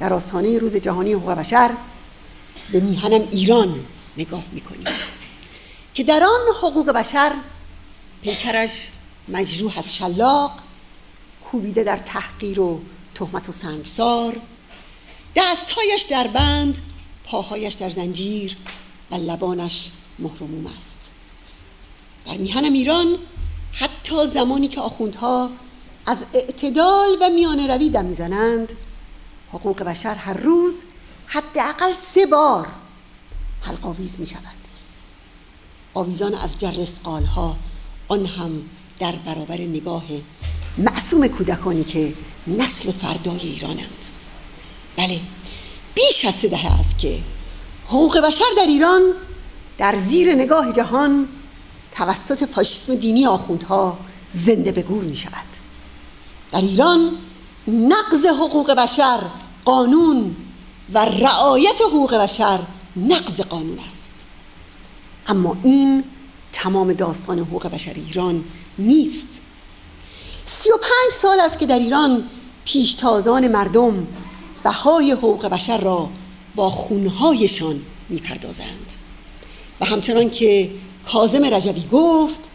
در آستانه روز جهانی حقوق بشر به میهنم ایران نگاه می‌کنیم که در آن حقوق بشر پیکرش مجروح از شلاق کوبیده در تحقیر و تهمت و سنگسار دستهایش در بند پاهایش در زنجیر و لبانش مهرموم است در میهنم ایران حتی زمانی که آخوندها از اعتدال و میانه روی دم می‌زنند حقوق بشر هر روز حداقل سه بار حلقاویز می شود آویزان از جر ها آن هم در برابر نگاه معصوم کودکانی که نسل فردای ایرانند. بله بیش از سه دهه است که حقوق بشر در ایران در زیر نگاه جهان توسط فاشیسم دینی آخوندها زنده به گور می شود در ایران نقض حقوق بشر قانون و رعایت حقوق بشر نقض قانون است. اما این تمام داستان حقوق بشر ایران نیست. سی و پنج سال است که در ایران پیشتازان مردم بهای حقوق بشر را با خونهایشان می‌پردازند. و همچنان که کازم رجوی گفت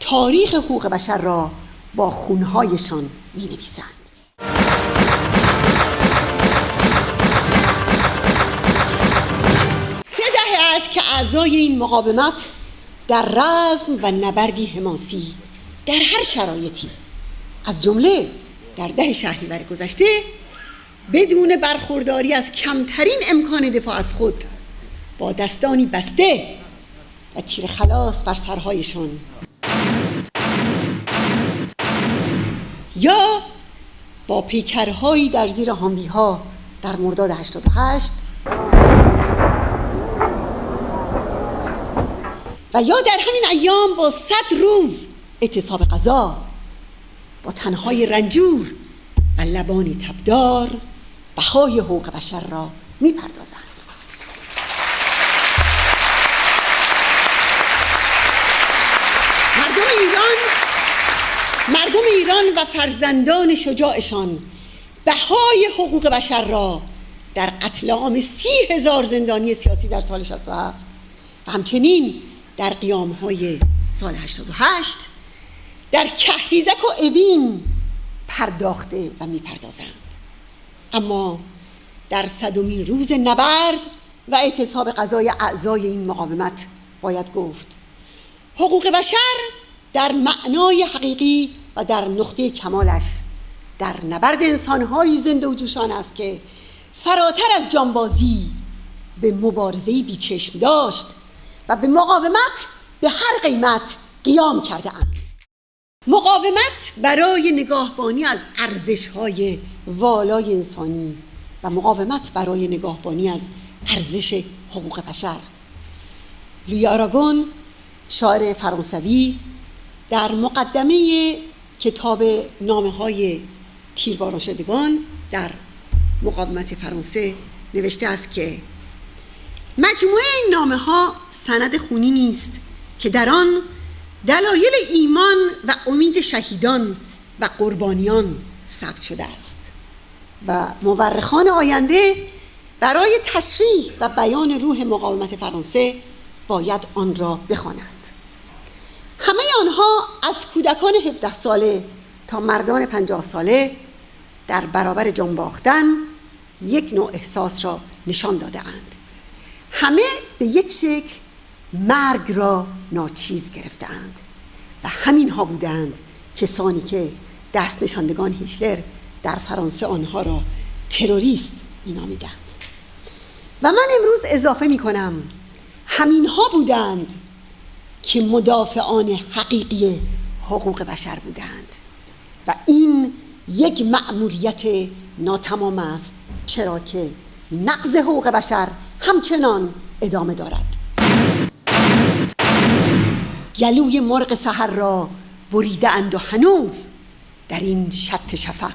تاریخ حقوق بشر را با خونهایشان می نویسند اعضای این مقاومت در رزم و نبردی حماسی در هر شرایطی از جمله در ده شهریور گذشته بدون برخورداری از کمترین امکان دفاع از خود با دستانی بسته و تیر خلاص بر سرهایشان. یا با پیکرهایی در زیر هاموی ها در مرداد 88 و یا در همین ایام با صد روز اعتصاب غذا با تنهای رنجور و لبانی تبدار بهای حقوق بشر را می‌پردازند. مردم ایران مردم ایران و فرزندان شجاعشان بهای حقوق بشر را در قتل عام سی هزار زندانی سیاسی در سال 67 و همچنین در قیام های سال 88 در کهریزک و اوین پرداخته و می‌پردازند. اما در صدومین روز نبرد و اعتصاب قضای اعضای این مقاومت باید گفت. حقوق بشر در معنای حقیقی و در نقطه کمالش در نبرد انسانهایی زنده و جوشان است که فراتر از جانبازی به مبارزه بیچشم داشت. و به مقاومت به هر قیمت قیام کرده اند. مقاومت برای نگاهبانی از ارزش های والای انسانی و مقاومت برای نگاهبانی از ارزش حقوق بشر. لوی آراگون شاعر فرانسوی در مقدمه کتاب نامه های شدگان در مقاومت فرانسه نوشته است که مجموعه این نامه ها سند خونی نیست که در آن دلایل ایمان و امید شهیدان و قربانیان ثبت شده است و مورخان آینده برای تشریح و بیان روح مقاومت فرانسه باید آن را بخوانند. همه آنها از کودکان 17 ساله تا مردان 50 ساله در برابر جنباختن یک نوع احساس را نشان داده اند. همه به یک شکل مرگ را ناچیز گرفتند و همین ها بودند کسانی که دست نشاندگان هیتلر در فرانسه آنها را تروریست مینامیدند و من امروز اضافه می کنم همین ها بودند که مدافعان حقیقی حقوق بشر بودند و این یک مأموریت ناتمام است چرا که نقض حقوق بشر همچنان ادامه دارد. گلوی مرغ سحر را بریده اند و هنوز در این شط شفق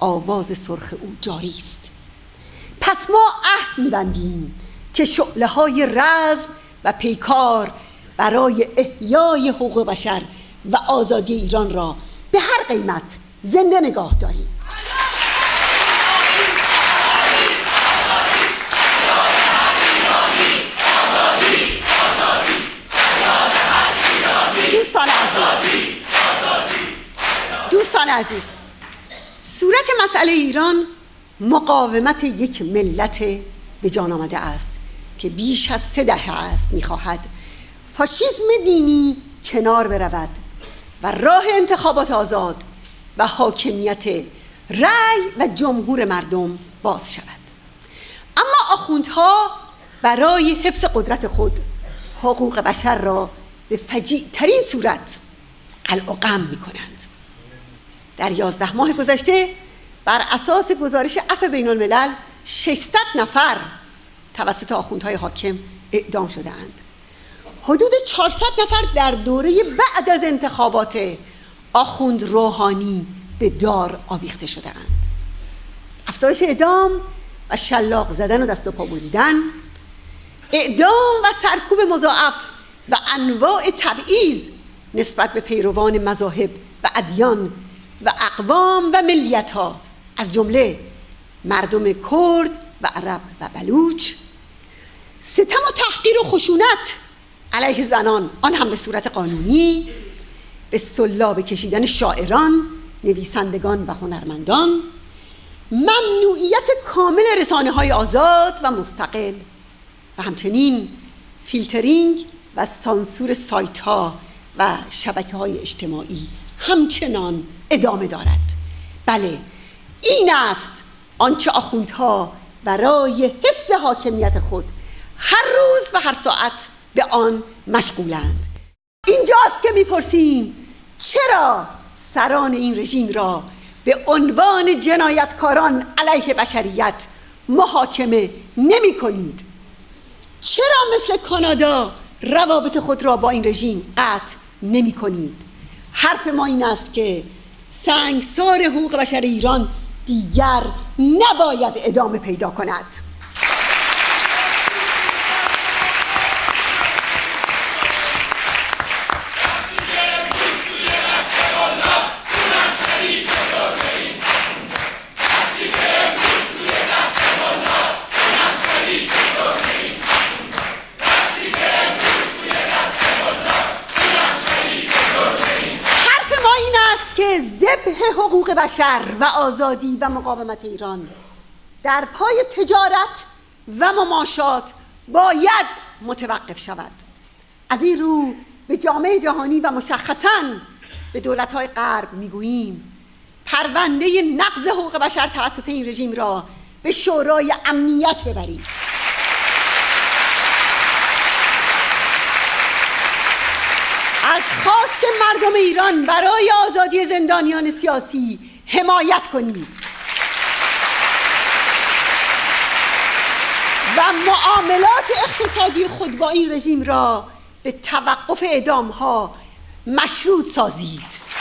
آواز سرخ او جاری است. پس ما عهد میبندیم که شعله های رزم و پیکار برای احیای حقوق بشر و آزادی ایران را به هر قیمت زنده نگاه داریم. عزیز صورت مسئله ایران مقاومت یک ملت به جان آمده است که بیش از سه دهه است می‌خواهد فاشیسم دینی کنار برود و راه انتخابات آزاد و حاکمیت رأی و جمهور مردم باز شود. اما آخوندها برای حفظ قدرت خود حقوق بشر را به فجیع ترین صورت قلع و می کنند در یازده ماه گذشته بر اساس گزارش عفو بین الملل 600 نفر توسط آخوندهای حاکم اعدام شده اند حدود 400 نفر در دوره بعد از انتخابات آخوند روحانی به دار آویخته شده اند افزایش اعدام و شلاق زدن و دست و پا بریدن اعدام و سرکوب مضاعف و انواع تبعیض نسبت به پیروان مذاهب و ادیان و اقوام و ملیت ها از جمله مردم کرد و عرب و بلوچ. ستم و تحقیر و خشونت علیه زنان آن هم به صورت قانونی به سلاب کشیدن شاعران نویسندگان و هنرمندان. ممنوعیت کامل رسانه های آزاد و مستقل. و همچنین فیلترینگ و سانسور سایت ها و شبکه های اجتماعی. همچنان ادامه دارد. بله این است آنچه آخوندها برای حفظ حاکمیت خود هر روز و هر ساعت به آن مشغولند. اینجاست که می‌پرسیم چرا سران این رژیم را به عنوان جنایتکاران علیه بشریت محاکمه نمی کنید چرا مثل کانادا روابط خود را با این رژیم قطع نمی کنید حرف ما این است که سنگسار حقوق بشر ایران دیگر نباید ادامه پیدا کند. بشر و آزادی و مقاومت ایران. در پای تجارت و مماشات باید متوقف شود. از این رو به جامعه جهانی و مشخصا به دولت‌های غرب می‌گوییم پرونده نقض حقوق بشر توسط این رژیم را به شورای امنیت ببرید. از خواست مردم ایران برای آزادی زندانیان سیاسی حمایت کنید. و معاملات اقتصادی خود با این رژیم را به توقف اعدام ها مشروط سازید.